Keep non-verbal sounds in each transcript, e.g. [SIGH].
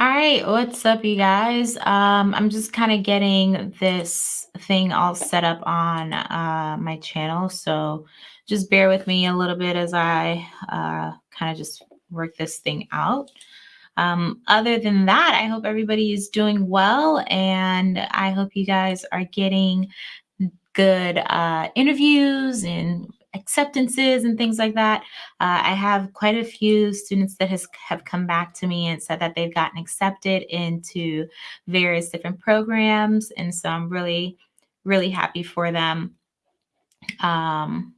All right, what's up, you guys? Um, I'm just kind of getting this thing all set up on uh, my channel, so just bear with me a little bit as I uh, kind of just work this thing out. Um, other than that, I hope everybody is doing well, and I hope you guys are getting good uh, interviews and acceptances and things like that. Uh, I have quite a few students that has, have come back to me and said that they've gotten accepted into various different programs. And so I'm really, really happy for them. Um,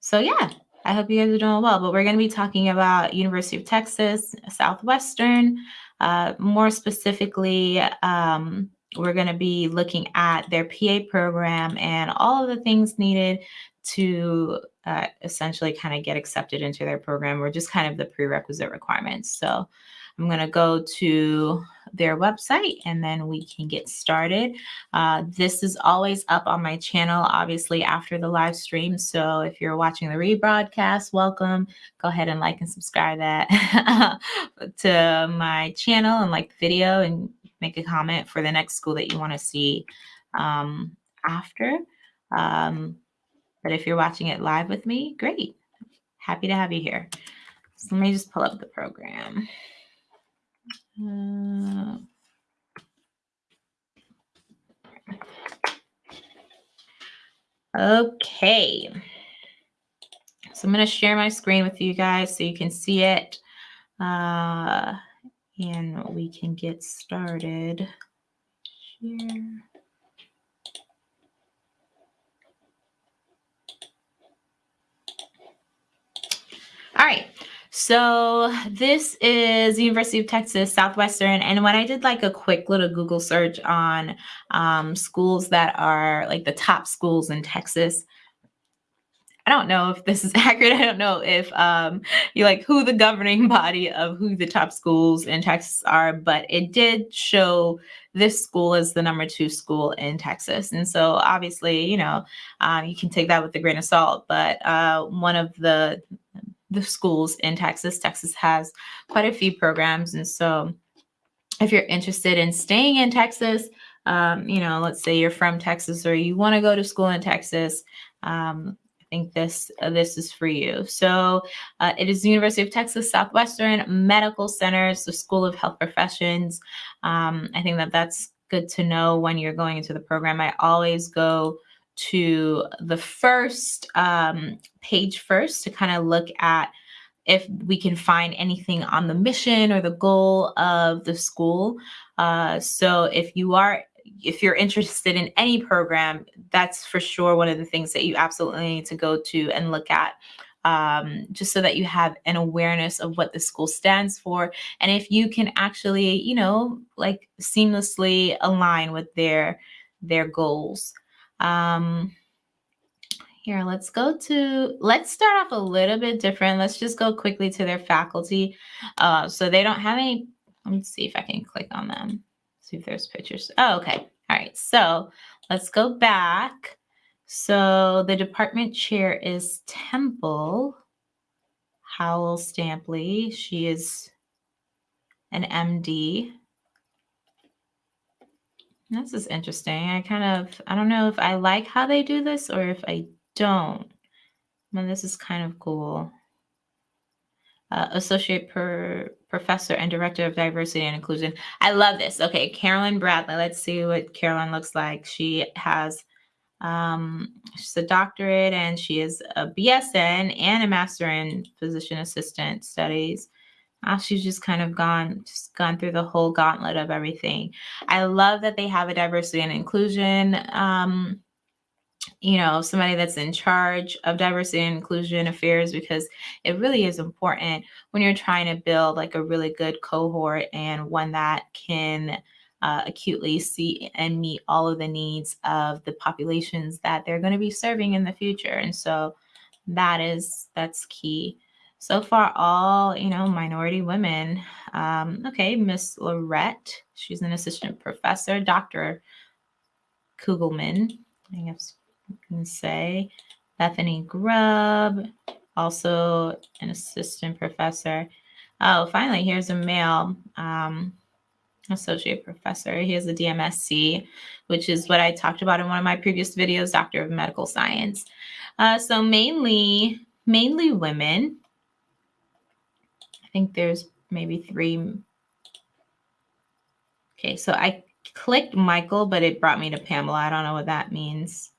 so yeah, I hope you guys are doing well. But we're going to be talking about University of Texas Southwestern, uh, more specifically, um, we're going to be looking at their PA program and all of the things needed to uh, essentially kind of get accepted into their program or just kind of the prerequisite requirements. So I'm going to go to their website and then we can get started. Uh, this is always up on my channel, obviously after the live stream. So if you're watching the rebroadcast, welcome. Go ahead and like and subscribe that [LAUGHS] to my channel and like the video and make a comment for the next school that you want to see um, after. Um, but if you're watching it live with me, great. Happy to have you here. So let me just pull up the program. Uh, okay. So I'm going to share my screen with you guys so you can see it. Uh, and we can get started. Share. All right. So this is the University of Texas Southwestern. And when I did like a quick little Google search on um, schools that are like the top schools in Texas, I don't know if this is [LAUGHS] accurate. I don't know if um, you like who the governing body of who the top schools in Texas are, but it did show this school as the number two school in Texas. And so obviously, you know, um, you can take that with a grain of salt, but uh, one of the the schools in Texas. Texas has quite a few programs. And so if you're interested in staying in Texas, um, you know, let's say you're from Texas or you want to go to school in Texas, um, I think this uh, this is for you. So uh, it is the University of Texas Southwestern Medical Centers, the School of Health Professions. Um, I think that that's good to know when you're going into the program. I always go to the first um, page first to kind of look at if we can find anything on the mission or the goal of the school. Uh, so if you are if you're interested in any program, that's for sure one of the things that you absolutely need to go to and look at. Um, just so that you have an awareness of what the school stands for. And if you can actually, you know, like seamlessly align with their their goals. Um, here, let's go to, let's start off a little bit different. Let's just go quickly to their faculty. Uh, so they don't have any, let me see if I can click on them. See if there's pictures. Oh, okay. All right. So let's go back. So the department chair is Temple Howell Stampley. She is an MD. This is interesting. I kind of, I don't know if I like how they do this or if I don't. Well, this is kind of cool. Uh, Associate per Professor and Director of Diversity and Inclusion. I love this. Okay, Carolyn Bradley. Let's see what Carolyn looks like. She has um, she's a doctorate and she is a BSN and a Master in Physician Assistant Studies. She's just kind of gone just gone through the whole gauntlet of everything. I love that they have a diversity and inclusion um, you know somebody that's in charge of diversity and inclusion affairs because it really is important when you're trying to build like a really good cohort and one that can uh, acutely see and meet all of the needs of the populations that they're going to be serving in the future and so that is that's key so far all you know minority women um, okay miss lorette she's an assistant professor dr kugelman i guess you can say bethany grubb also an assistant professor Oh, finally, here's a male um, associate professor. He has a DMSc, which is what I talked about in one of my previous videos, Doctor of Medical Science. Uh, so mainly, mainly women. I think there's maybe three. Okay, so I clicked Michael, but it brought me to Pamela. I don't know what that means.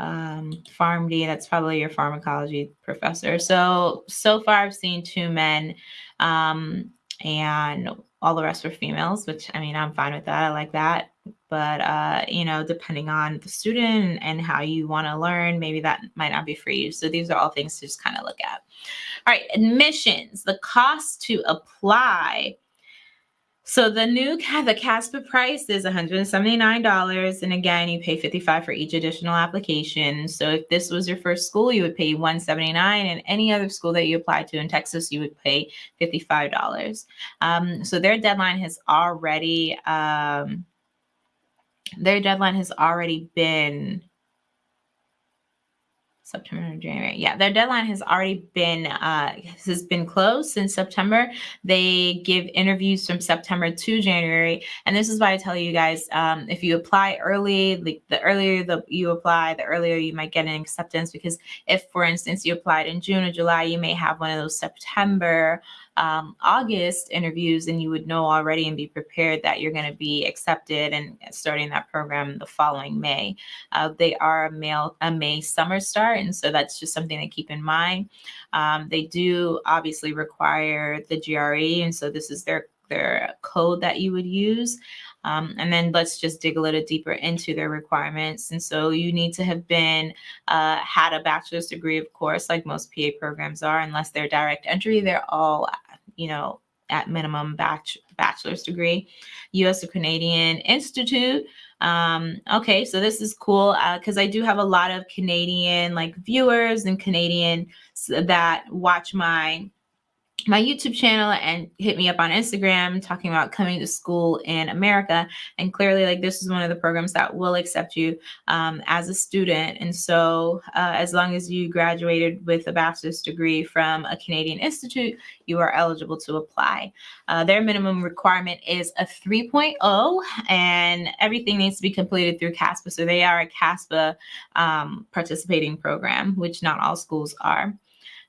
Um, PharmD, that's probably your pharmacology professor. So, so far I've seen two men um, and all the rest were females, which I mean, I'm fine with that. I like that. But, uh, you know, depending on the student and how you want to learn, maybe that might not be for you. So these are all things to just kind of look at. All right, admissions, the cost to apply so the new the CASPA price is $179. And again, you pay 55 for each additional application. So if this was your first school, you would pay 179 and any other school that you apply to in Texas, you would pay $55. Um, so their deadline has already, um, their deadline has already been September, January. Yeah, their deadline has already been uh, has been closed since September. They give interviews from September to January, and this is why I tell you guys um, if you apply early, like the earlier the you apply, the earlier you might get an acceptance. Because if, for instance, you applied in June or July, you may have one of those September um, August interviews, and you would know already and be prepared that you're going to be accepted and starting that program the following May. Uh, they are a, May, a May summer start, and so that's just something to keep in mind. Um, they do obviously require the GRE, and so this is their their code that you would use. Um, and then let's just dig a little deeper into their requirements. And so you need to have been, uh, had a bachelor's degree, of course, like most PA programs are, unless they're direct entry, they're all, you know, at minimum bach bachelor's degree. US or Canadian Institute. Um, okay, so this is cool because uh, I do have a lot of Canadian like viewers and Canadian that watch my my YouTube channel and hit me up on Instagram talking about coming to school in America. And clearly, like, this is one of the programs that will accept you um, as a student. And so, uh, as long as you graduated with a bachelor's degree from a Canadian institute, you are eligible to apply. Uh, their minimum requirement is a 3.0, and everything needs to be completed through CASPA. So, they are a CASPA um, participating program, which not all schools are.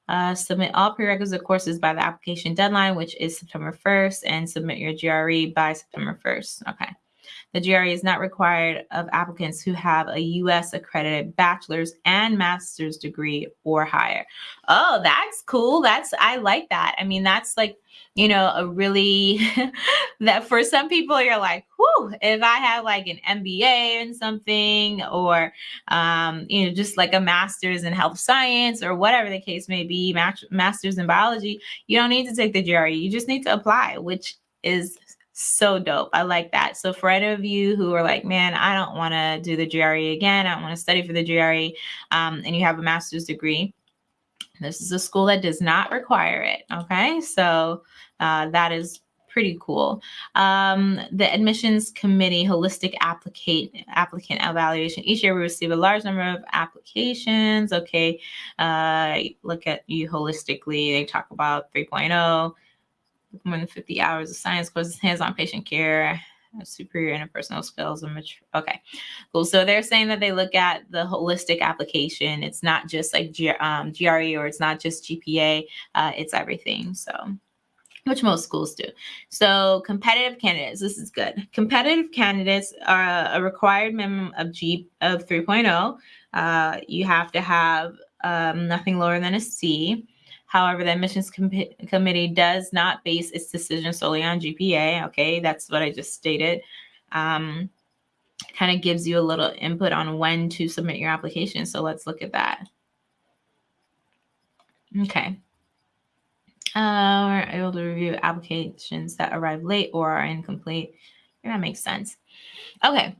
Uh, submit all prerequisite courses by the application deadline, which is September 1st, and submit your GRE by September 1st. Okay. The GRE is not required of applicants who have a U.S. accredited bachelor's and master's degree or higher. Oh, that's cool. That's I like that. I mean, that's like you know a really [LAUGHS] that for some people you're like, whew, if I have like an MBA and something, or um, you know, just like a master's in health science or whatever the case may be, master's in biology, you don't need to take the GRE. You just need to apply, which is so dope. I like that. So for any of you who are like, man, I don't want to do the GRE again. I don't want to study for the GRE, um, and you have a master's degree, this is a school that does not require it. Okay, so uh, that is pretty cool. Um, the admissions committee holistic applicant applicant evaluation. Each year we receive a large number of applications. Okay, uh, look at you holistically. They talk about 3.0 more than 50 hours of science courses, hands-on patient care, superior interpersonal skills and mature. Okay, cool. So they're saying that they look at the holistic application. It's not just like G, um, GRE or it's not just GPA. Uh, it's everything. So which most schools do. So competitive candidates, this is good. Competitive candidates are a required minimum of G of 3.0. Uh, you have to have um, nothing lower than a C. However, the admissions com committee does not base its decision solely on GPA. Okay, that's what I just stated. Um, kind of gives you a little input on when to submit your application. So let's look at that. Okay. Uh, we're able to review applications that arrive late or are incomplete. That makes sense. Okay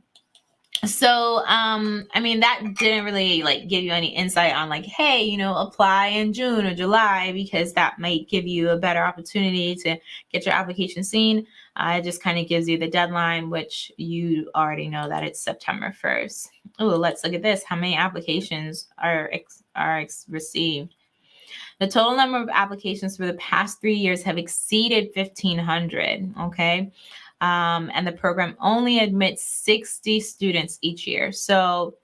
so um i mean that didn't really like give you any insight on like hey you know apply in june or july because that might give you a better opportunity to get your application seen uh, it just kind of gives you the deadline which you already know that it's september 1st oh let's look at this how many applications are ex- are ex- received The total number of applications for the past three years have exceeded 1,500. Okay. Um, and the program only admits 60 students each year. So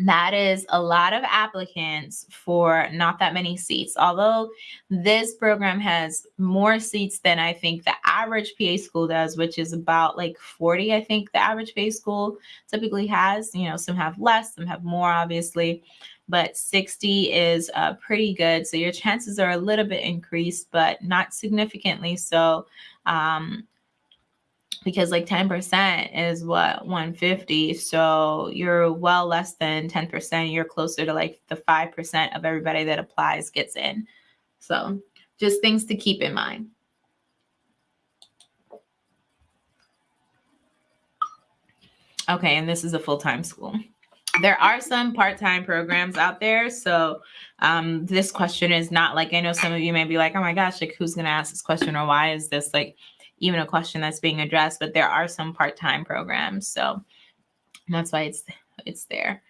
that is a lot of applicants for not that many seats. Although this program has more seats than I think the average PA school does, which is about like 40, I think the average PA school typically has. You know, some have less, some have more, obviously, but 60 is uh, pretty good. So your chances are a little bit increased, but not significantly so. Um, because like 10% is what 150 so you're well less than 10% you're closer to like the 5% of everybody that applies gets in. So just things to keep in mind. Okay and this is a full-time school. There are some part-time programs out there so um, this question is not like i know some of you may be like oh my gosh like who's going to ask this question or why is this? Like even a question that's being addressed, but there are some part-time programs. So that's why it's it's there.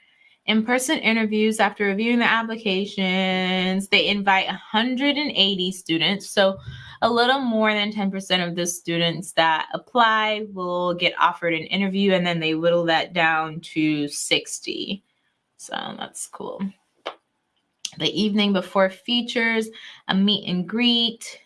In-person interviews after reviewing the applications, they invite 180 students. So a little more than 10% of the students that apply will get offered an interview and then they whittle that down to 60. So that's cool. The evening before features a meet and greet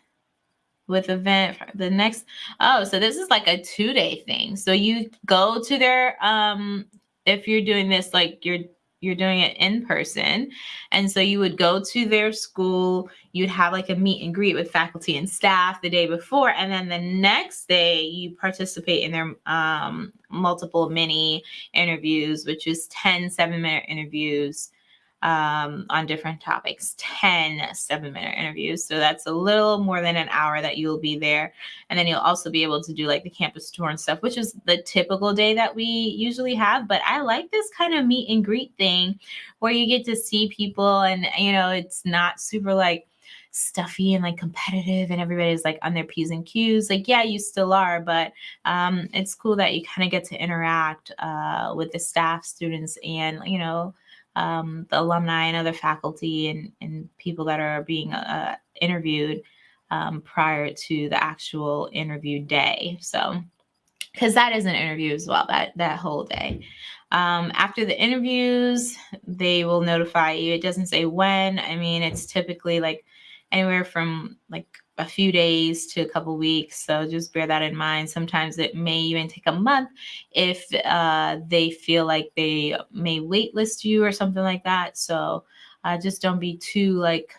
with event the next oh so this is like a two day thing. So you go to their um if you're doing this like you're you're doing it in person and so you would go to their school you'd have like a meet and greet with faculty and staff the day before and then the next day you participate in their um, multiple mini interviews which is 10 seven minute interviews um, on different topics. 10 seven minute interviews so that's a little more than an hour that you'll be there. And then you'll also be able to do like the campus tour and stuff which is the typical day that we usually have. But i like this kind of meet and greet thing where you get to see people and you know it's not super like stuffy and like competitive and everybody's like on their p's and q's. Like yeah you still are but um, it's cool that you kind of get to interact uh, with the staff students and you know um, the alumni and other faculty and, and people that are being uh, interviewed um, prior to the actual interview day. So, because that is an interview as well, that that whole day. Um, after the interviews, they will notify you. It doesn't say when. I mean, it's typically like anywhere from like a few days to a couple weeks. So just bear that in mind. Sometimes it may even take a month if uh, they feel like they may waitlist you or something like that. So uh, just don't be too like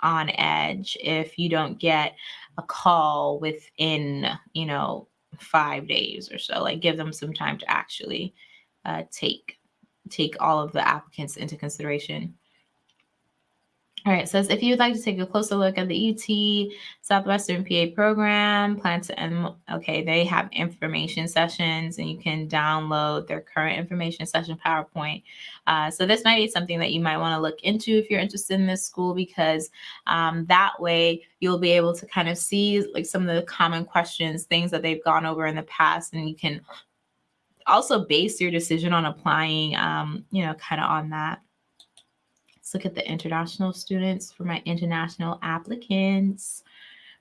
on edge if you don't get a call within, you know, five days or so. Like give them some time to actually uh, take take all of the applicants into consideration. All right, says if you would like to take a closer look at the UT Southwestern PA program, plan to end, okay, they have information sessions and you can download their current information session PowerPoint. Uh, so this might be something that you might want to look into if you're interested in this school because um, that way you'll be able to kind of see like some of the common questions, things that they've gone over in the past, and you can also base your decision on applying, um, you know, kind of on that. Let's look at the international students for my international applicants.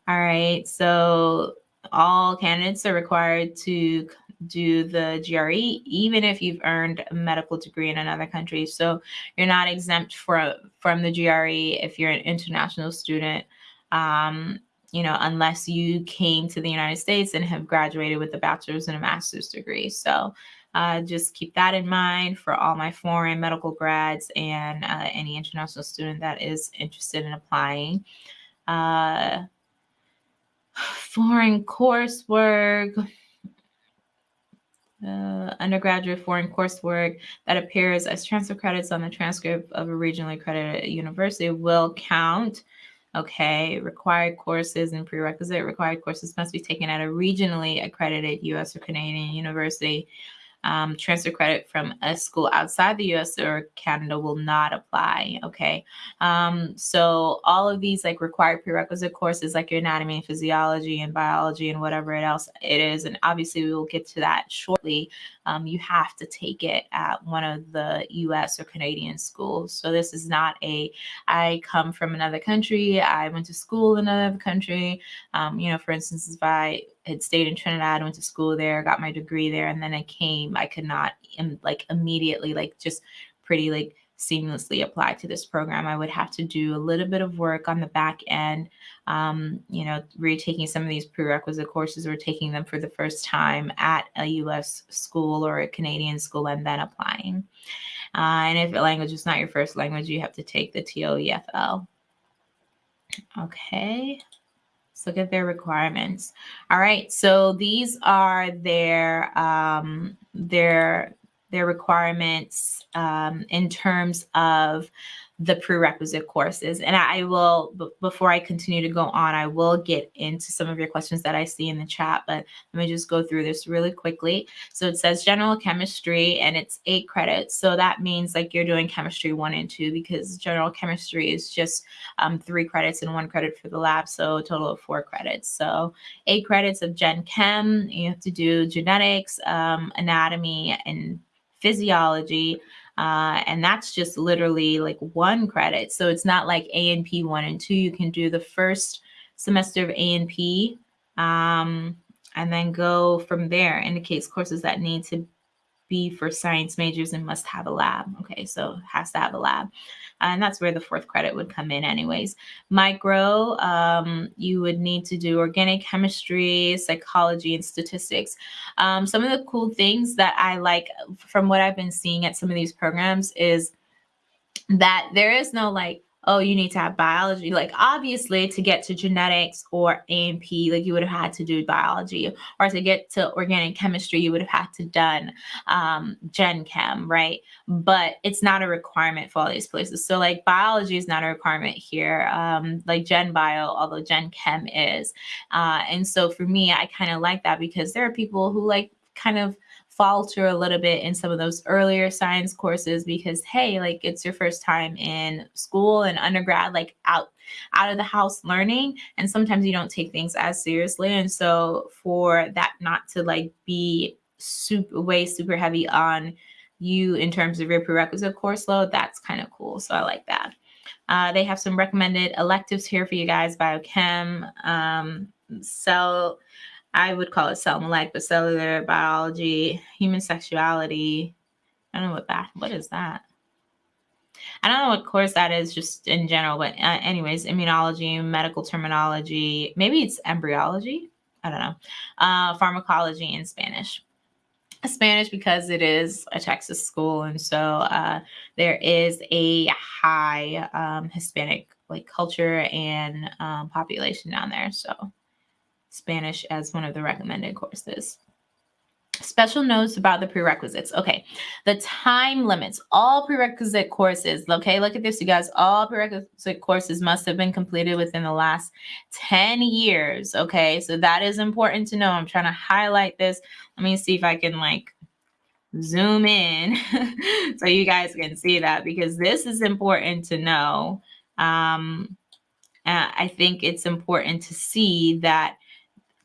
All right, so all candidates are required to do the GRE, even if you've earned a medical degree in another country. So you're not exempt for, from the GRE if you're an international student, um, you know, unless you came to the United States and have graduated with a bachelor's and a master's degree. So uh, just keep that in mind for all my foreign medical grads and uh, any international student that is interested in applying. Uh, [SIGHS] foreign coursework, uh, undergraduate foreign coursework that appears as transfer credits on the transcript of a regionally accredited university will count. Okay, required courses and prerequisite required courses must be taken at a regionally accredited US or Canadian university um, transfer credit from a school outside the US or Canada will not apply. Okay. Um, so all of these like required prerequisite courses like your anatomy and physiology and biology and whatever else it is, and obviously we will get to that shortly. Um, you have to take it at one of the US or Canadian schools. So this is not a, I come from another country, I went to school in another country. Um, you know, for instance, if I had stayed in Trinidad, went to school there, got my degree there, and then I came, I could not like immediately, like just pretty like seamlessly apply to this program. I would have to do a little bit of work on the back end, um, you know, retaking some of these prerequisite courses or taking them for the first time at a US school or a Canadian school and then applying. Uh, and if a language is not your first language, you have to take the TOEFL. Okay. Let's look at their requirements. All right, so these are their um, their their requirements um, in terms of the prerequisite courses. And I will, before I continue to go on, I will get into some of your questions that I see in the chat, but let me just go through this really quickly. So it says general chemistry and it's eight credits. So that means like you're doing chemistry one and two because general chemistry is just um, three credits and one credit for the lab. So total of four credits. So eight credits of gen chem, you have to do genetics, um, anatomy, and physiology uh, and that's just literally like one credit. So it's not like A and P one and two. You can do the first semester of A and P um, and then go from there. Indicates courses that need to be for science majors and must have a lab. Okay, so has to have a lab. And that's where the fourth credit would come in anyways. Micro, um, you would need to do organic chemistry, psychology, and statistics. Um, some of the cool things that I like from what I've been seeing at some of these programs is that there is no like oh, you need to have biology. Like obviously to get to genetics or A&P, like you would have had to do biology or to get to organic chemistry, you would have had to done um, gen chem, right? But it's not a requirement for all these places. So like biology is not a requirement here, um, like gen bio, although gen chem is. Uh, and so for me, I kind of like that because there are people who like kind of falter a little bit in some of those earlier science courses because hey like it's your first time in school and undergrad like out out of the house learning and sometimes you don't take things as seriously. And so for that not to like be super way super heavy on you in terms of your prerequisite course load that's kind of cool. So i like that. Uh, they have some recommended electives here for you guys biochem um, cell I would call it cell molecular, but cellular biology, human sexuality. I don't know what that. What is that? I don't know what course that is, just in general. But uh, anyways, immunology, medical terminology. Maybe it's embryology. I don't know. Uh, pharmacology in Spanish. Spanish because it is a Texas school, and so uh, there is a high um, Hispanic like culture and um, population down there. So Spanish as one of the recommended courses. Special notes about the prerequisites. Okay, the time limits. All prerequisite courses, okay, look at this, you guys. All prerequisite courses must have been completed within the last 10 years, okay? So that is important to know. I'm trying to highlight this. Let me see if I can like zoom in [LAUGHS] so you guys can see that because this is important to know. Um, I think it's important to see that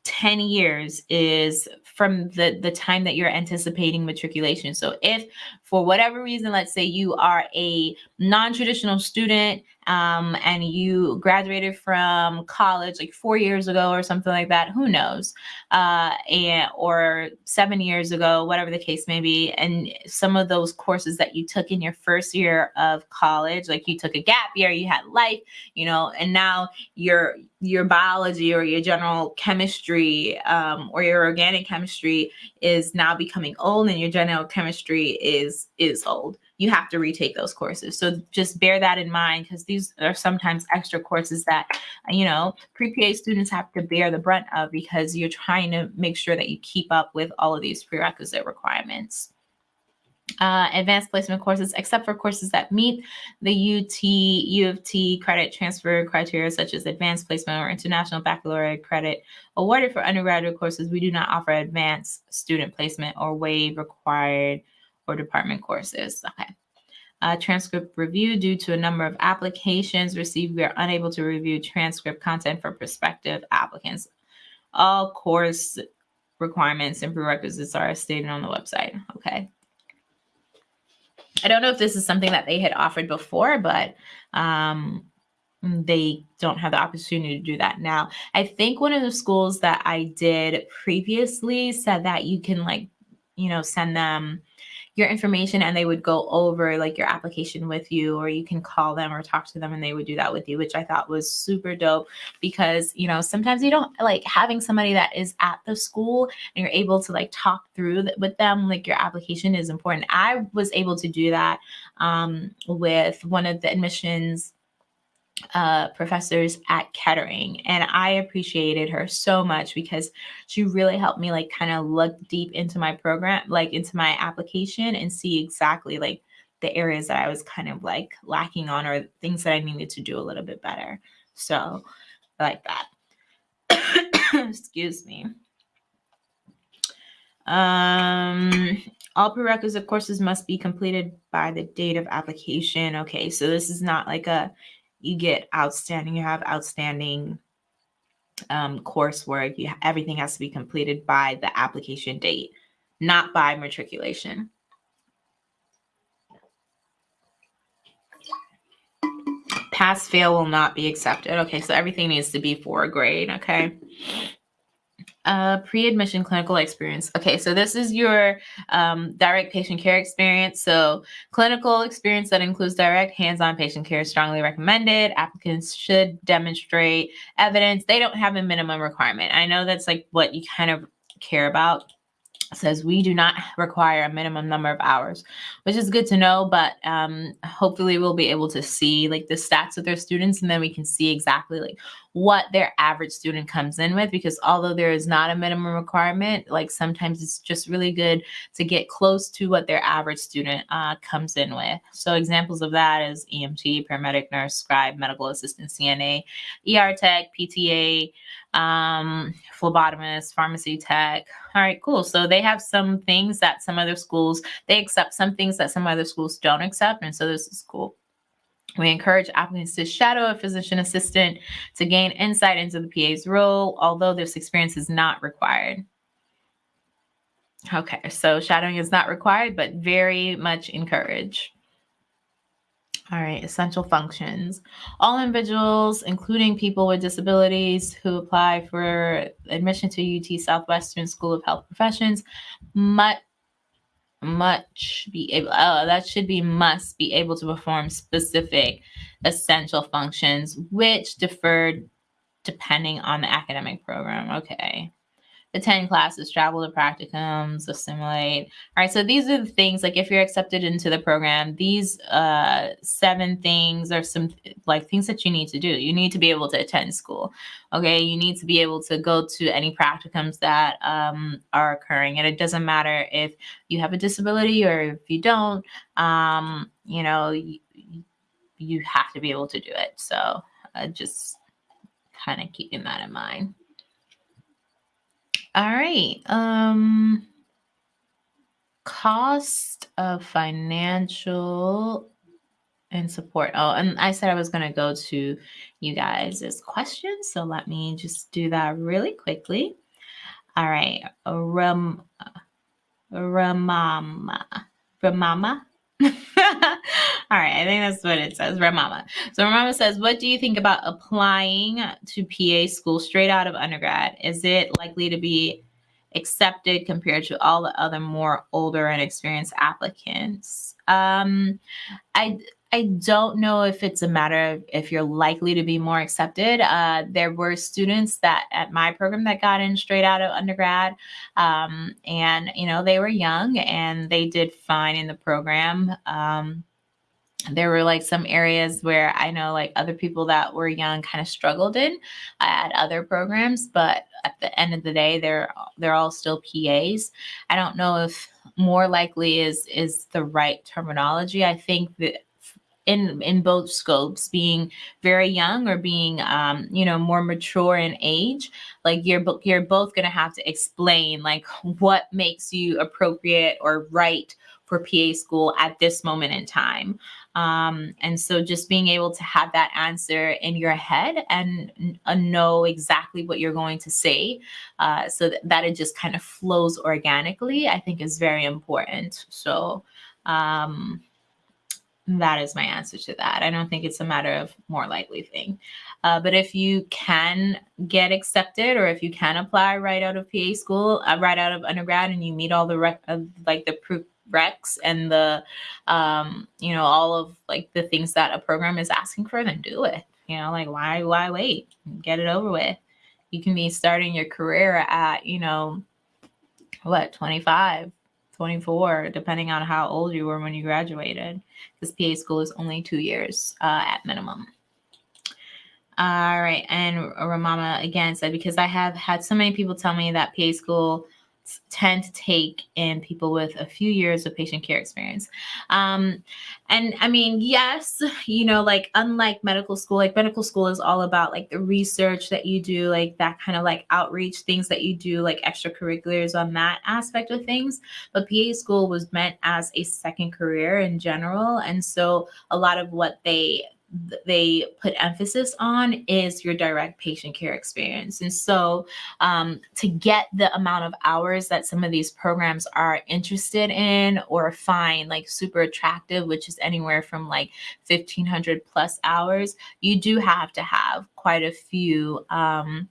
10 years is from the the time that you're anticipating matriculation. So if for whatever reason let's say you are a non-traditional student um, and you graduated from college like four years ago or something like that, who knows? Uh, and or seven years ago, whatever the case may be. And some of those courses that you took in your first year of college, like you took a gap year, you had life, you know, and now your your biology or your general chemistry um, or your organic chemistry is now becoming old and your general chemistry is is old you have to retake those courses. So just bear that in mind because these are sometimes extra courses that, you know, pre-PA students have to bear the brunt of because you're trying to make sure that you keep up with all of these prerequisite requirements. uh, advanced placement courses, except for courses that meet the UT, U of T credit transfer criteria, such as advanced placement or international baccalaureate credit awarded for undergraduate courses. We do not offer advanced student placement or waive required or department courses. Okay. Uh, transcript review due to a number of applications received, we are unable to review transcript content for prospective applicants. All course requirements and prerequisites are stated on the website. Okay. I don't know if this is something that they had offered before, but um, they don't have the opportunity to do that now. I think one of the schools that I did previously said that you can like, you know, send them your information and they would go over like your application with you or you can call them or talk to them and they would do that with you which i thought was super dope because you know sometimes you don't like having somebody that is at the school and you're able to like talk through with them like your application is important. I was able to do that um, with one of the admissions uh, professors at Kettering. And I appreciated her so much because she really helped me like kind of look deep into my program, like into my application and see exactly like the areas that I was kind of like lacking on or things that I needed to do a little bit better. So I like that. [COUGHS] Excuse me. Um, all prerequisite courses must be completed by the date of application. Okay, so this is not like a you get outstanding, you have outstanding um, coursework. You, everything has to be completed by the application date, not by matriculation. Pass fail will not be accepted. Okay, so everything needs to be for a grade. Okay. Uh, pre-admission clinical experience. Okay, so this is your um, direct patient care experience. So clinical experience that includes direct hands-on patient care is strongly recommended. Applicants should demonstrate evidence. They don't have a minimum requirement. I know that's like what you kind of care about says we do not require a minimum number of hours, which is good to know. But um, hopefully, we'll be able to see like the stats of their students, and then we can see exactly like what their average student comes in with. Because although there is not a minimum requirement, like sometimes it's just really good to get close to what their average student uh, comes in with. So examples of that is EMT, paramedic, nurse, scribe, medical assistant, CNA, ER tech, PTA um, phlebotomist, pharmacy tech. All right, cool. So they have some things that some other schools, they accept some things that some other schools don't accept. And so this is cool. We encourage applicants to shadow a physician assistant to gain insight into the PA's role, although this experience is not required. Okay, so shadowing is not required, but very much encouraged. All right, essential functions. All individuals, including people with disabilities who apply for admission to UT Southwestern School of Health Professions, must much be able oh uh, that should be must be able to perform specific essential functions which deferred depending on the academic program okay attend classes, travel to practicums, assimilate. All right, so these are the things like if you're accepted into the program, these uh, seven things are some like things that you need to do. You need to be able to attend school. Okay, you need to be able to go to any practicums that um, are occurring, and it doesn't matter if you have a disability or if you don't. Um, you know, you, you have to be able to do it. So uh, just kind of keeping that in mind. All right. Um cost of financial and support. Oh, and I said I was going to go to you guys' questions, so let me just do that really quickly. All right. Ram Ramama. Ramama. All right, I think that's what it says. Ramama. So Ramama says, "What do you think about applying to PA school straight out of undergrad? Is it likely to be accepted compared to all the other more older and experienced applicants?" Um, I I don't know if it's a matter of if you're likely to be more accepted. Uh, there were students that at my program that got in straight out of undergrad, um, and you know they were young and they did fine in the program. Um, there were like some areas where I know like other people that were young kind of struggled in at other programs, but at the end of the day, they're they're all still PAs. I don't know if more likely is is the right terminology. I think that in in both scopes being very young or being um, you know more mature in age like you're you're both going to have to explain like what makes you appropriate or right for PA school at this moment in time. Um, and so just being able to have that answer in your head and uh, know exactly what you're going to say uh, so that, that it just kind of flows organically, I think is very important. So, um, that is my answer to that. I don't think it's a matter of more likely thing. Uh, but if you can get accepted or if you can apply right out of PA school, uh, right out of undergrad, and you meet all the uh, like the recs and the um, you know all of like the things that a program is asking for, then do it. You know, like why why wait? Get it over with. You can be starting your career at you know what 25 24, depending on how old you were when you graduated, because PA school is only two years uh, at minimum. All right. And Ramama again said, because I have had so many people tell me that PA school tend to take in people with a few years of patient care experience. Um, and I mean, yes, you know, like unlike medical school, like medical school is all about like the research that you do, like that kind of like outreach things that you do, like extracurriculars on that aspect of things. But PA school was meant as a second career in general. And so a lot of what they they put emphasis on is your direct patient care experience. And so, um, to get the amount of hours that some of these programs are interested in or find like super attractive, which is anywhere from like 1500 plus hours, you do have to have quite a few. Um,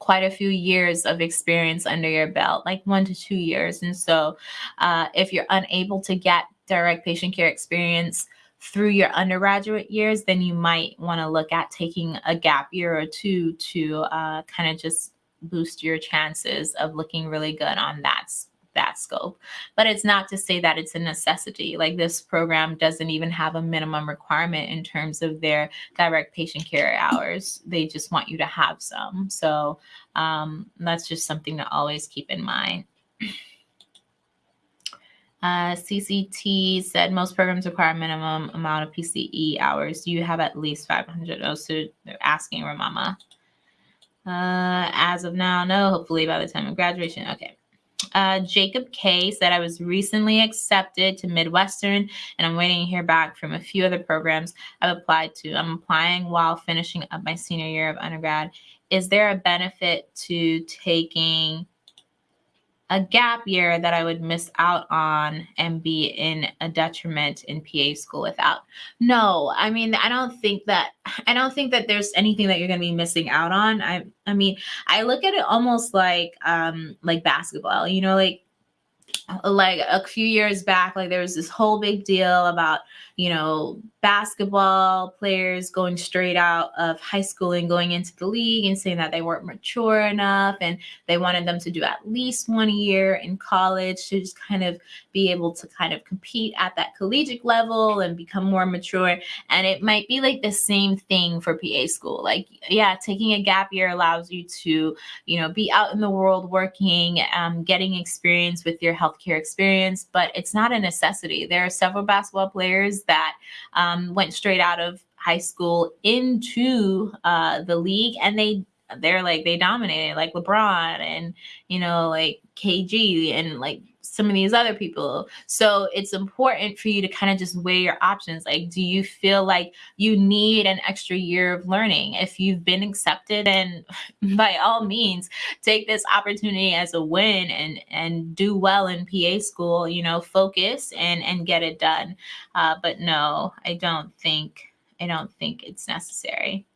quite a few years of experience under your belt, like one to two years. And so, uh, if you're unable to get direct patient care experience, through your undergraduate years, then you might want to look at taking a gap year or two to uh, kind of just boost your chances of looking really good on that that scope. But it's not to say that it's a necessity. Like this program doesn't even have a minimum requirement in terms of their direct patient care hours. They just want you to have some. So um, that's just something to always keep in mind. Uh, CCT said most programs require minimum amount of PCE hours. Do you have at least 500? Oh, so they're asking Ramama. Uh, as of now, no. Hopefully by the time of graduation. Okay. Uh, Jacob K said I was recently accepted to Midwestern and I'm waiting to hear back from a few other programs I've applied to. I'm applying while finishing up my senior year of undergrad. Is there a benefit to taking a gap year that I would miss out on and be in a detriment in PA school without. No, I mean, I don't think that I don't think that there's anything that you're going to be missing out on. I I mean, I look at it almost like um like basketball, you know, like like a few years back like there was this whole big deal about you know basketball players going straight out of high school and going into the league and saying that they weren't mature enough and they wanted them to do at least one year in college to just kind of be able to kind of compete at that collegiate level and become more mature. And it might be like the same thing for PA school. Like yeah taking a gap year allows you to you know be out in the world working um, getting experience with your healthcare experience but it's not a necessity. There are several basketball players that um, went straight out of high school into uh, the league, and they they're like they dominated, like LeBron and you know like KG and like some of these other people. So it's important for you to kind of just weigh your options. Like, do you feel like you need an extra year of learning? If you've been accepted, and [LAUGHS] by all means, take this opportunity as a win and and do well in PA school. You know, focus and and get it done. Uh, but no, I don't think I don't think it's necessary.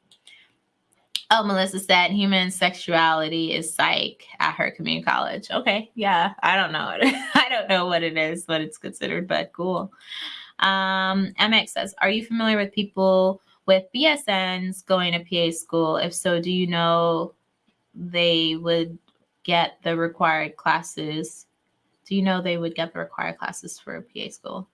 Oh, Melissa said human sexuality is psych at her community college. Okay, yeah, I don't know. [LAUGHS] I don't know what it is, what it's considered, but cool. Um, MX says, are you familiar with people with BSNs going to PA school? If so, do you know they would get the required classes? Do you know they would get the required classes for PA school?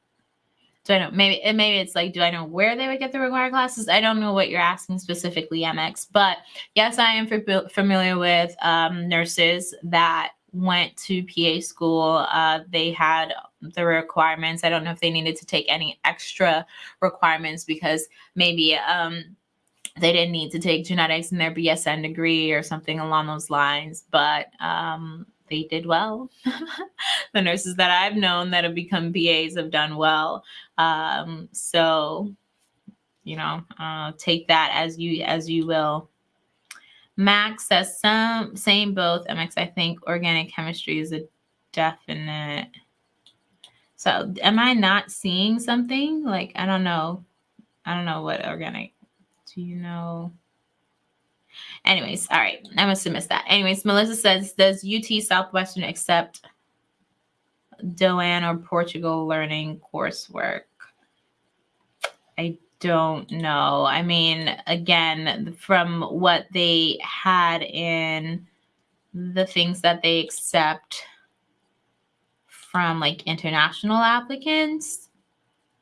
Do I know maybe maybe it's like do I know where they would get the required classes? I don't know what you're asking specifically, MX. But yes, I am familiar with um, nurses that went to PA school, uh, they had the requirements. I don't know if they needed to take any extra requirements because maybe um, they didn't need to take genetics in their BSN degree or something along those lines, but um, they did well. [LAUGHS] the nurses that I've known that have become PAs have done well. Um, so, you know, uh, take that as you as you will. Max says some same both. MX, I think organic chemistry is a definite. So am I not seeing something? Like I don't know. I don't know what organic do you know? Anyways, all right. I must have missed that. Anyways, Melissa says, does UT Southwestern accept DOAN or Portage learning coursework? I don't know. I mean, again, from what they had in the things that they accept from like international applicants,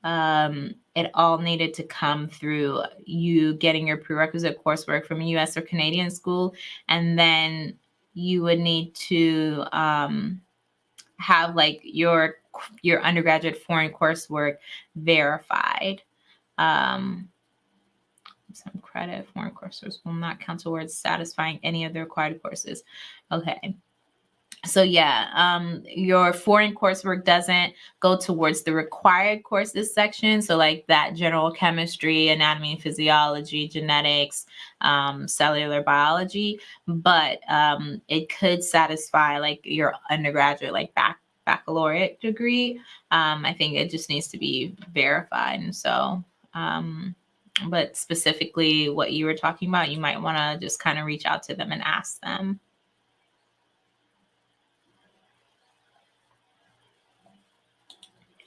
um, it all needed to come through you getting your prerequisite coursework from a US or Canadian school. And then you would need to um, have like your your undergraduate foreign coursework verified. Um, some credit foreign courses will not count towards satisfying any of the required courses. Okay so yeah um your foreign coursework doesn't go towards the required courses section. So like that general chemistry anatomy physiology genetics um, cellular biology. But um, it could satisfy like your undergraduate like back baccalaureate degree. Um, i think it just needs to be verified. And so um, but specifically what you were talking about you might want to just kind of reach out to them and ask them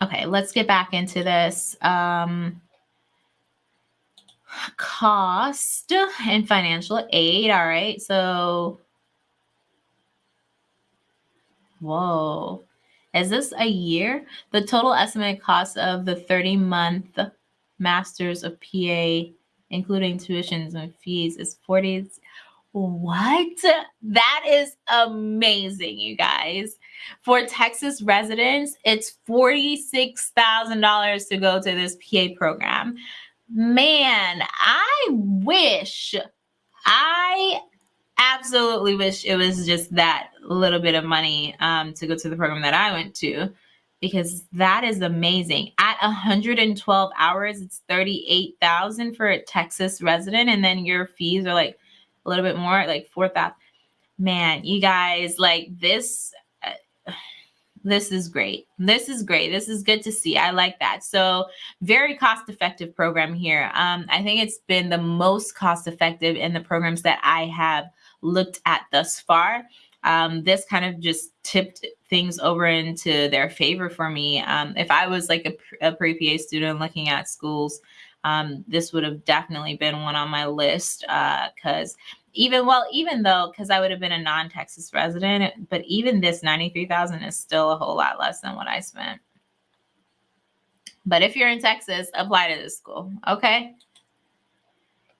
Okay, let's get back into this. Um, cost and financial aid. All right, so whoa, is this a year? The total estimated cost of the 30 month masters of PA, including tuitions and fees, is 40. What? That is amazing, you guys. For Texas residents, it's $46,000 to go to this PA program. Man, I wish, I absolutely wish it was just that little bit of money um, to go to the program that I went to because that is amazing. At 112 hours, it's 38,000 for a Texas resident and then your fees are like a little bit more, like 4,000. Man, you guys, like this this is great. This is great. This is good to see. I like that. So very cost effective program here. Um, I think it's been the most cost effective in the programs that I have looked at thus far. Um, this kind of just tipped things over into their favor for me. Um, if I was like a, a pre-PA student looking at schools, um, this would have definitely been one on my list because uh, even well, even though because I would have been a non-Texas resident, but even this 93,000 is still a whole lot less than what I spent. But if you're in Texas, apply to this school. Okay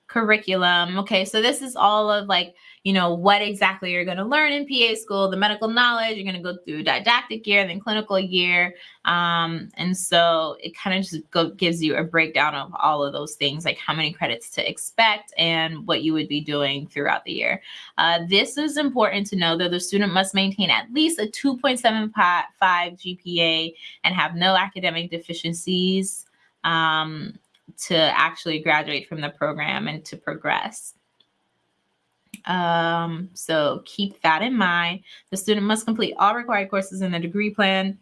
curriculum. Okay, so this is all of like, you know, what exactly you're going to learn in PA school, the medical knowledge. You're going to go through didactic year, then clinical year. Um, and so it kind of just go, gives you a breakdown of all of those things, like how many credits to expect and what you would be doing throughout the year. Uh, this is important to know that the student must maintain at least a 2.75 GPA and have no academic deficiencies. Um, to actually graduate from the program and to progress. Um, so keep that in mind. The student must complete all required courses in the degree plan.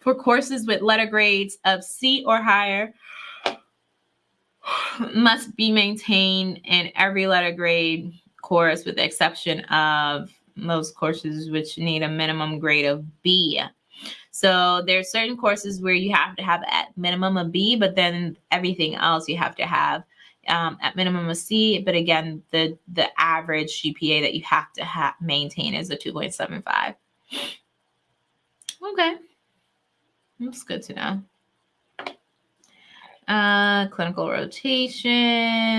For courses with letter grades of C or higher, [SIGHS] must be maintained in every letter grade course with the exception of those courses which need a minimum grade of B. So there's certain courses where you have to have at minimum a B, but then everything else you have to have um, at minimum a C. But again, the the average GPA that you have to ha- maintain is a 2.75. Okay, that's good to know. Uh, clinical rotations.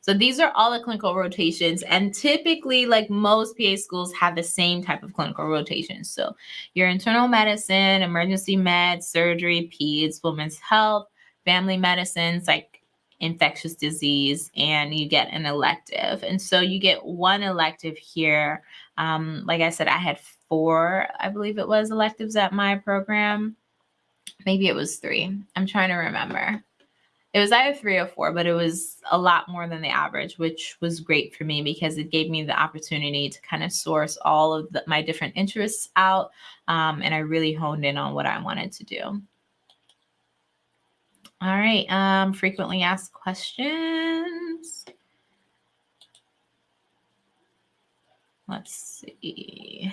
So these are all the clinical rotations. And typically, like most PA schools have the same type of clinical rotations. So your internal medicine, emergency med, surgery, peds, women's health, family medicine, like infectious disease, and you get an elective. And so you get one elective here. Um, like I said, I had four, I believe it was electives at my program. Maybe it was three. I'm trying to remember it was either three or four, but it was a lot more than the average, which was great for me because it gave me the opportunity to kind of source all of the, my different interests out. Um, and I really honed in on what I wanted to do. All right, um, frequently asked questions. Let's see.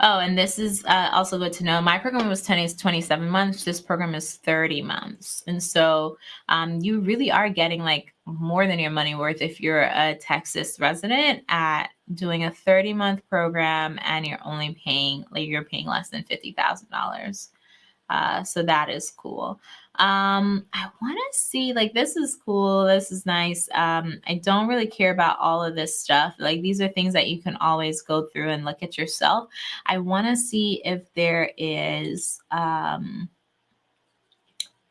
Oh, and this is uh, also good to know. My program was 10 is 27 months. This program is 30 months. And so um, you really are getting like more than your money worth if you're a Texas resident at doing a 30 month program and you're only paying like you're paying less than $50,000. Uh, so that is cool. Um, I want to see like this is cool. This is nice. Um, I don't really care about all of this stuff. Like these are things that you can always go through and look at yourself. I want to see if there is um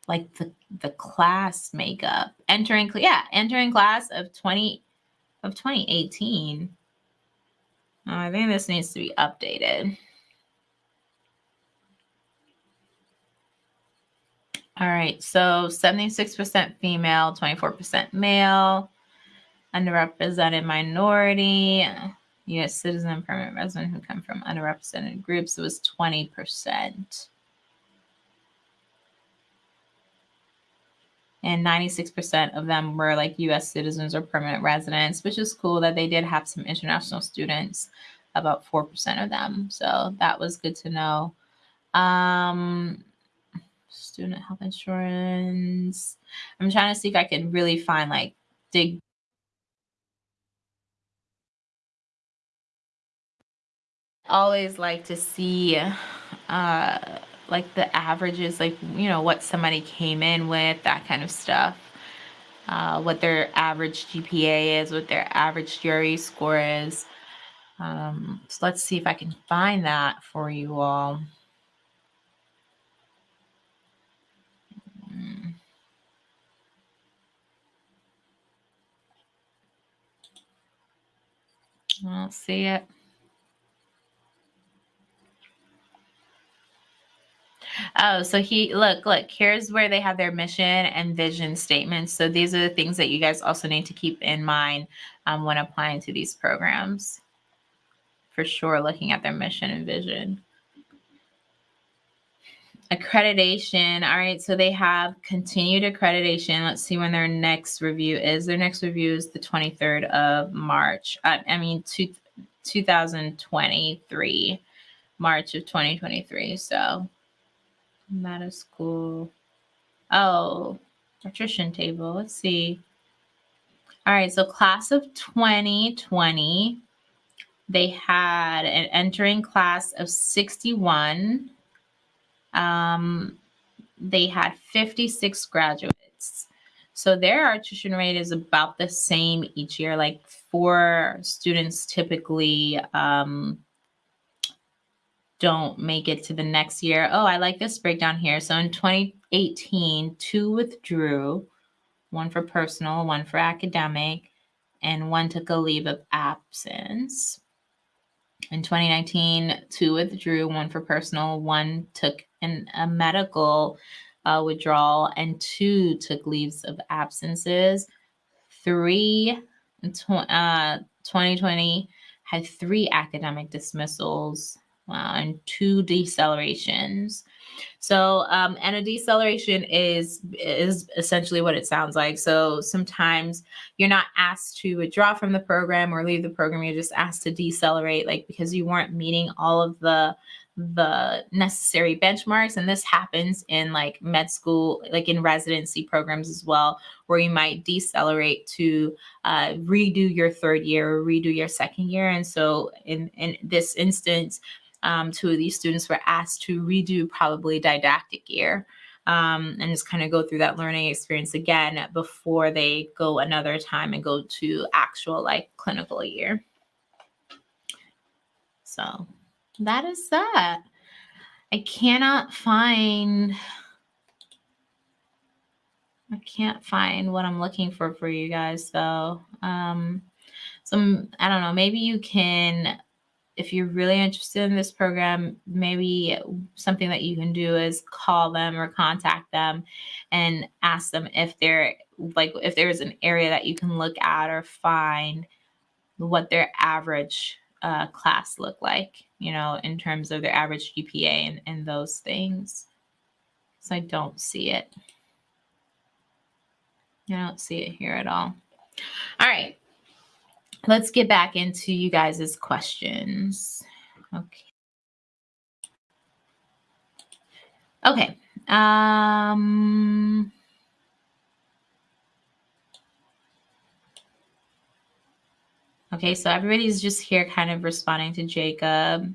like the the class makeup entering yeah entering class of 20 of 2018 oh, i think this needs to be updated All right, so 76% female, 24% male, underrepresented minority, U.S. citizen, permanent resident who come from underrepresented groups, it was 20%. And 96% of them were like U.S. citizens or permanent residents, which is cool that they did have some international students, about 4% of them. So that was good to know. Um, student health insurance. I'm trying to see if I can really find like dig always like to see uh like the averages like you know what somebody came in with that kind of stuff. Uh what their average gpa is what their average GRE score is. Um so let's see if i can find that for you all I don't see it. Oh, so he look, look, here's where they have their mission and vision statements. So these are the things that you guys also need to keep in mind um, when applying to these programs. For sure, looking at their mission and vision. Accreditation. All right. So they have continued accreditation. Let's see when their next review is. Their next review is the 23rd of March. Uh, I mean, two, 2023, March of 2023. So that is cool. Oh, attrition table. Let's see. All right. So class of 2020, they had an entering class of 61 um, they had 56 graduates. So their attrition rate is about the same each year. Like four students typically um, don't make it to the next year. Oh, I like this breakdown here. So in 2018, two withdrew, one for personal, one for academic, and one took a leave of absence. In 2019, two withdrew, one for personal, one took an, a medical uh, withdrawal, and two took leaves of absences. Three, tw- uh, 2020 had three academic dismissals uh, and two decelerations. So, um, and a deceleration is is essentially what it sounds like. So sometimes you're not asked to withdraw from the program or leave the program. You're just asked to decelerate, like because you weren't meeting all of the the necessary benchmarks and this happens in like med school like in residency programs as well where you might decelerate to uh, redo your third year or redo your second year and so in in this instance um, two of these students were asked to redo probably didactic year. um, and just kind of go through that learning experience again before they go another time and go to actual like clinical year. So that is that. I cannot find I can't find what I'm looking for for you guys though. Um, some I don't know. Maybe you can, if you're really interested in this program, maybe something that you can do is call them or contact them and ask them if they're like if there's an area that you can look at or find what their average uh, class look like, you know, in terms of their average GPA and, and those things. So I don't see it. I don't see it here at all. All right. Let's get back into you guys' questions. Okay. Okay. Um, okay, so everybody's just here kind of responding to Jacob.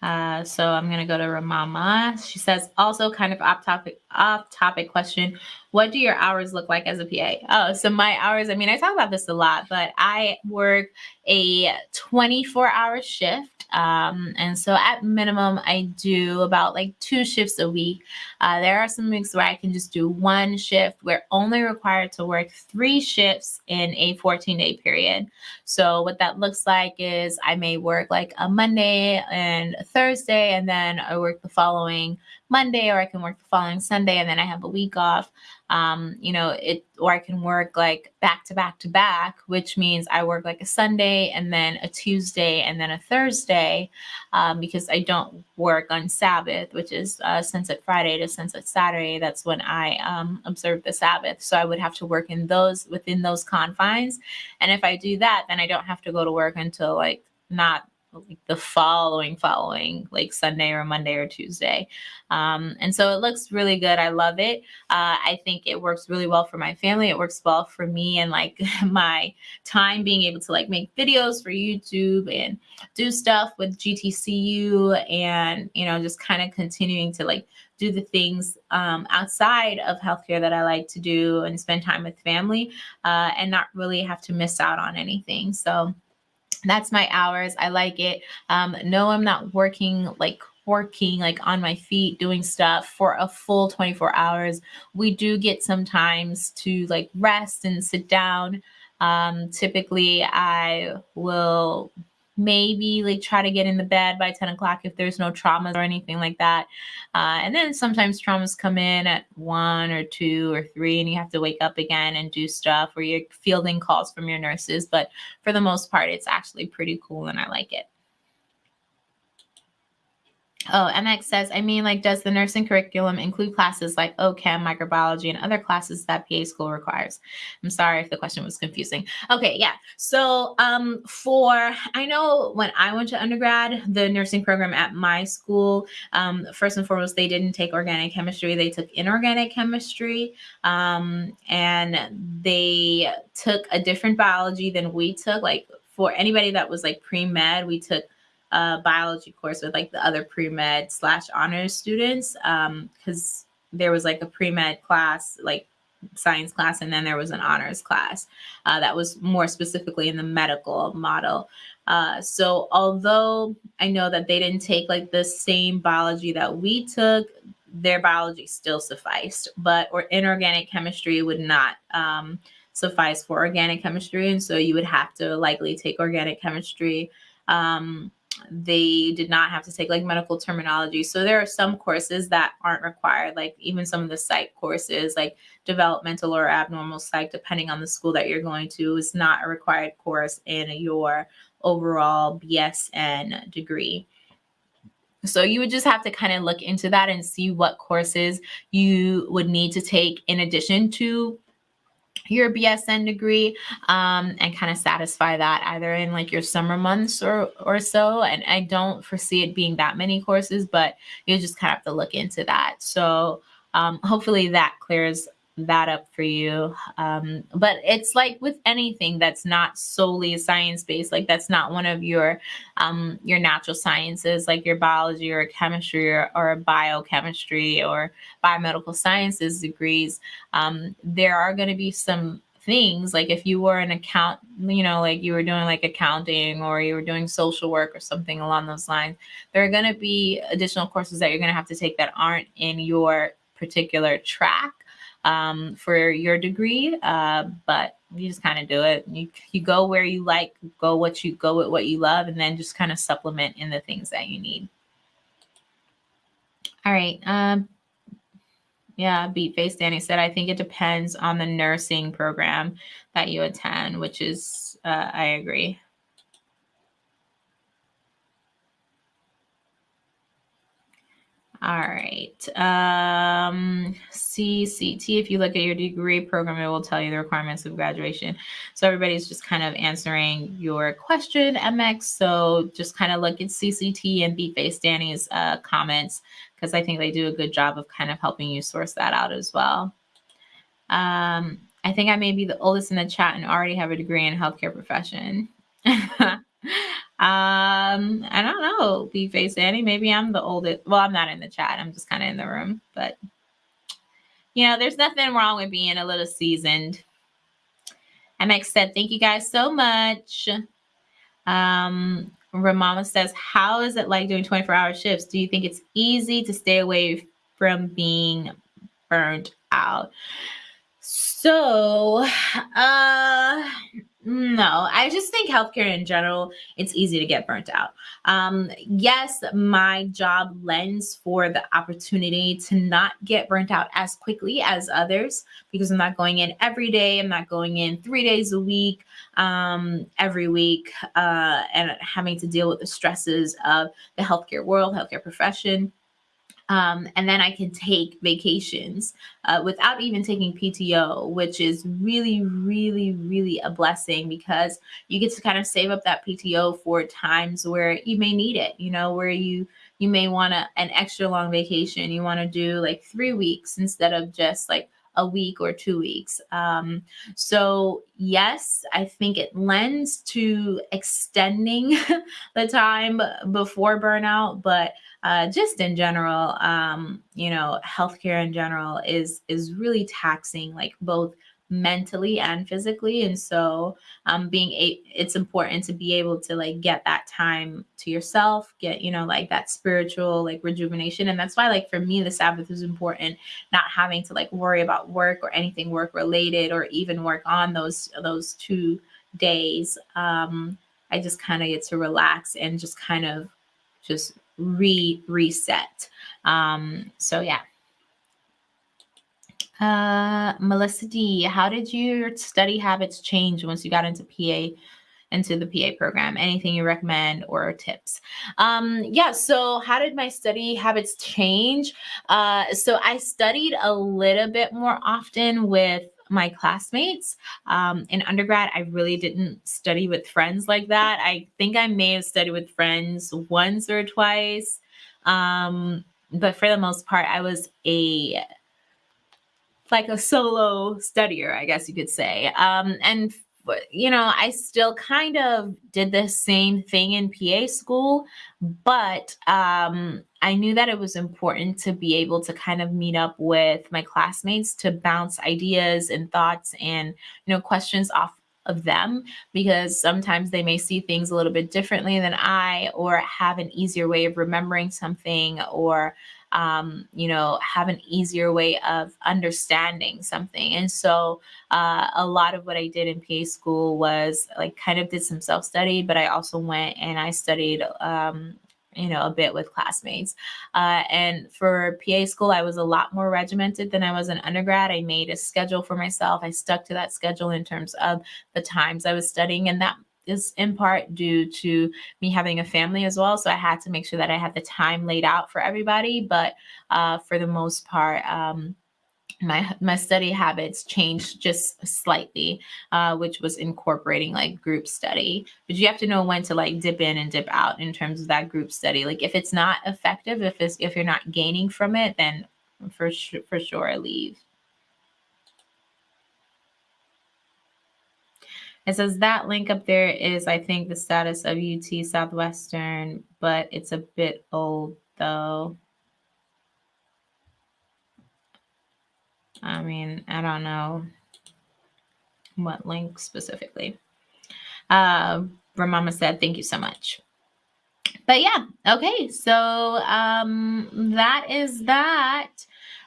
Uh, so I'm going to go to Ramama. She says, also kind of off topic, off topic question. What do your hours look like as a PA? Oh, so my hours, I mean, I talk about this a lot, but I work a 24 hour shift. Um, and so at minimum, I do about like two shifts a week. Uh, there are some weeks where I can just do one shift. We're only required to work three shifts in a 14 day period. So what that looks like is I may work like a Monday and Thursday, and then I work the following Monday, or I can work the following Sunday, and then I have a week off um, you know, it, or I can work like back to back to back, which means I work like a Sunday and then a Tuesday and then a Thursday um, because I don't work on Sabbath, which is uh, Sunset Friday to Sunset Saturday. That's when I um, observe the Sabbath. So I would have to work in those within those confines. And if I do that, then I don't have to go to work until like not like the following following like sunday or monday or tuesday. Um, and so it looks really good. I love it. Uh, i think it works really well for my family. It works well for me and like [LAUGHS] my time being able to like make videos for youtube and do stuff with gtcu and you know just kind of continuing to like do the things um, outside of healthcare that I like to do and spend time with family uh, and not really have to miss out on anything. So that's my hours. I like it. Um, no, I'm not working like working like on my feet doing stuff for a full 24 hours. We do get sometimes to like rest and sit down. Um, typically, I will maybe like try to get in the bed by 10 o'clock if there's no traumas or anything like that. Uh, and then sometimes traumas come in at one or two or three, and you have to wake up again and do stuff or you're fielding calls from your nurses. But for the most part, it's actually pretty cool and I like it. Oh, MX says, I mean, like, does the nursing curriculum include classes like OChem, microbiology, and other classes that PA school requires? I'm sorry if the question was confusing. Okay, yeah. So, um, for I know when I went to undergrad, the nursing program at my school, um, first and foremost, they didn't take organic chemistry; they took inorganic chemistry, um, and they took a different biology than we took. Like for anybody that was like pre med, we took uh, biology course with like the other pre-med slash honors students because um, there was like a pre-med class like science class and then there was an honors class uh, that was more specifically in the medical model. Uh, so although i know that they didn't take like the same biology that we took their biology still sufficed but or inorganic chemistry would not um, suffice for organic chemistry and so you would have to likely take organic chemistry um, they did not have to take like medical terminology. So there are some courses that aren't required, like even some of the psych courses, like developmental or abnormal psych, depending on the school that you're going to, is not a required course in your overall BSN degree. So you would just have to kind of look into that and see what courses you would need to take in addition to your BSN degree um, and kind of satisfy that either in like your summer months or or so. And I don't foresee it being that many courses, but you just kind of have to look into that. So um, hopefully that clears that up for you. Um, but it's like with anything that's not solely science based, like that's not one of your um, your natural sciences, like your biology or chemistry or, or biochemistry or biomedical sciences degrees. Um, there are going to be some things like if you were an account you know like you were doing like accounting or you were doing social work or something along those lines there are going to be additional courses that you're going to have to take that aren't in your particular track um, for your degree, uh, but you just kind of do it. You you go where you like, go what you go with what you love, and then just kind of supplement in the things that you need. All right. Um, yeah, Beat Face Danny said, I think it depends on the nursing program that you attend, which is, uh, I agree. All right. Um, CCT, if you look at your degree program, it will tell you the requirements of graduation. So everybody's just kind of answering your question, MX. So just kind of look at CCT and Beat Face Danny's uh, comments because I think they do a good job of kind of helping you source that out as well. Um, I think I may be the oldest in the chat and already have a degree in healthcare profession. [LAUGHS] Um, I don't know, B Face Danny. Maybe I'm the oldest. Well, I'm not in the chat. I'm just kind of in the room. But you know, there's nothing wrong with being a little seasoned. MX said, thank you guys so much. Um, Ramama says, how is it like doing 24 hour shifts? Do you think it's easy to stay away from being burnt out? So, uh, no, I just think healthcare in general, it's easy to get burnt out. Um, yes, my job lends for the opportunity to not get burnt out as quickly as others because I'm not going in every day. I'm not going in three days a week, um, every week, uh, and having to deal with the stresses of the healthcare world, healthcare profession. Um, and then I can take vacations uh, without even taking PTO, which is really, really, really a blessing because you get to kind of save up that PTO for times where you may need it. You know, where you you may want an extra long vacation. You want to do like three weeks instead of just like a week or two weeks. Um, so yes, I think it lends to extending [LAUGHS] the time before burnout, but uh, just in general, um, you know, healthcare in general is is really taxing, like both mentally and physically and so um being a it's important to be able to like get that time to yourself get you know like that spiritual like rejuvenation and that's why like for me the sabbath is important not having to like worry about work or anything work related or even work on those those two days um i just kind of get to relax and just kind of just re reset. Um, so yeah. Uh, Melissa D, how did your study habits change once you got into PA into the PA program? Anything you recommend or tips? Um, yeah, so how did my study habits change? Uh, so I studied a little bit more often with my classmates. Um, in undergrad, I really didn't study with friends like that. I think I may have studied with friends once or twice. Um, but for the most part, I was a like a solo studier, I guess you could say. Um, and you know, I still kind of did the same thing in PA school, but um, I knew that it was important to be able to kind of meet up with my classmates to bounce ideas and thoughts and, you know, questions off of them because sometimes they may see things a little bit differently than I or have an easier way of remembering something or um, you know, have an easier way of understanding something. And so uh, a lot of what I did in PA school was like kind of did some self study, but I also went and I studied um, you know, a bit with classmates. Uh, and for PA school, I was a lot more regimented than I was in undergrad. I made a schedule for myself. I stuck to that schedule in terms of the times I was studying, and that is in part due to me having a family as well. So I had to make sure that I had the time laid out for everybody. But uh, for the most part, um, my my study habits changed just slightly, uh, which was incorporating like group study. But you have to know when to like dip in and dip out in terms of that group study. Like if it's not effective, if it's if you're not gaining from it, then for for sure leave. It says that link up there is, I think, the status of UT Southwestern, but it's a bit old though. I mean, I don't know what link specifically. Uh, Ramama said, thank you so much. But yeah, okay, so um, that is that.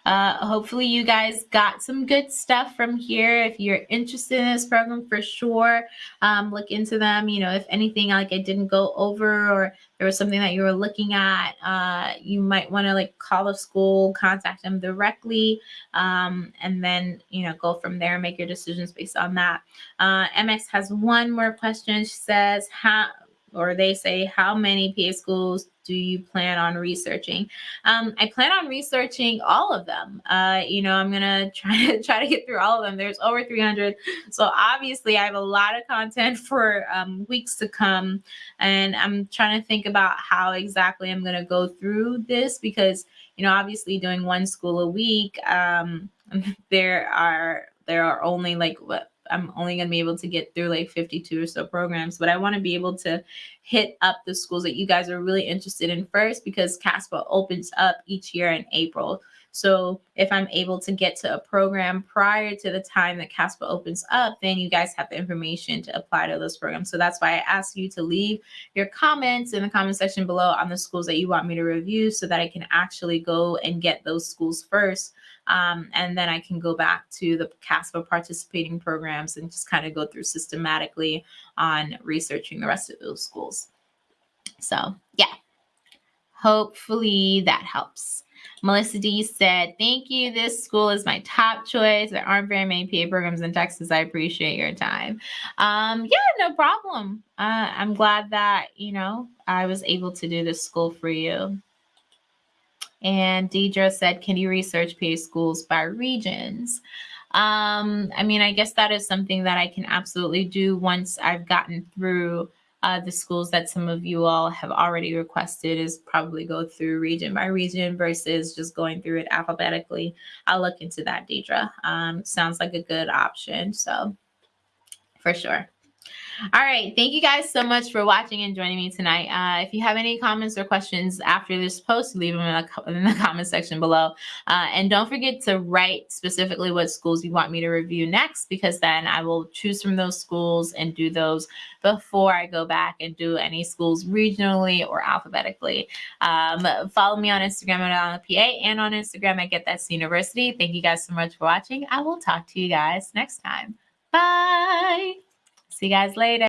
Uh, hopefully, you guys got some good stuff from here. If you're interested in this program, for sure, um, look into them. You know, if anything like I didn't go over or there was something that you were looking at, uh, you might want to like call the school, contact them directly, um, and then you know go from there. And make your decisions based on that. Uh, MX has one more question. She says, "How?" or they say, how many PA schools do you plan on researching? Um, I plan on researching all of them. Uh, you know, I'm gonna [LAUGHS] try to try to get through all of them. There's over 300, so obviously I have a lot of content for um, weeks to come, and I'm trying to think about how exactly I'm gonna go through this because you know, obviously doing one school a week, um, [LAUGHS] there are there are only like what I'm only going to be able to get through like 52 or so programs, but I want to be able to hit up the schools that you guys are really interested in first because CASPA opens up each year in April. So if I'm able to get to a program prior to the time that CASPA opens up, then you guys have the information to apply to those programs. So that's why I ask you to leave your comments in the comment section below on the schools that you want me to review so that I can actually go and get those schools first um, and then I can go back to the CASPA participating programs and just kind of go through systematically on researching the rest of those schools. So yeah, hopefully that helps. Melissa D said, Thank you. This school is my top choice. There aren't very many PA programs in Texas. I appreciate your time. Um, yeah, no problem. Uh, I'm glad that, you know, I was able to do this school for you. And Deidre said, can you research PA schools by regions? Um, I mean, I guess that is something that I can absolutely do once I've gotten through uh, the schools that some of you all have already requested is probably go through region by region versus just going through it alphabetically. I'll look into that, Deidre. Um, sounds like a good option. So for sure. All right. Thank you guys so much for watching and joining me tonight. Uh, if you have any comments or questions after this post, leave them in the, in the comment section below. Uh, and don't forget to write specifically what schools you want me to review next, because then I will choose from those schools and do those before I go back and do any schools regionally or alphabetically. Um, follow me on Instagram at PA and on Instagram at Get That University. Thank you guys so much for watching. I will talk to you guys next time. Bye. See you guys later.